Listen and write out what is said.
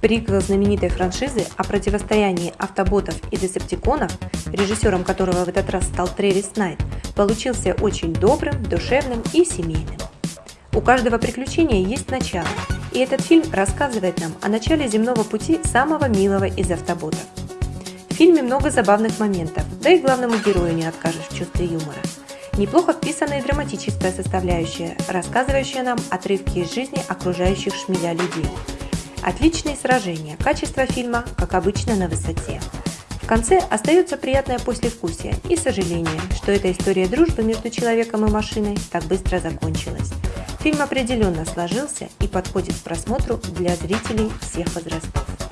Приквел знаменитой франшизы о противостоянии автоботов и десептиконов, режиссером которого в этот раз стал Тревис Найт, получился очень добрым, душевным и семейным. У каждого приключения есть начало, и этот фильм рассказывает нам о начале земного пути самого милого из автоботов. В фильме много забавных моментов, да и главному герою не откажешь в чувстве юмора. Неплохо вписана и драматическая составляющая, рассказывающая нам отрывки из жизни окружающих шмеля людей. Отличные сражения, качество фильма, как обычно, на высоте. В конце остается приятное послевкусие и сожаление, что эта история дружбы между человеком и машиной так быстро закончилась. Фильм определенно сложился и подходит к просмотру для зрителей всех возрастов.